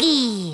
Doggy.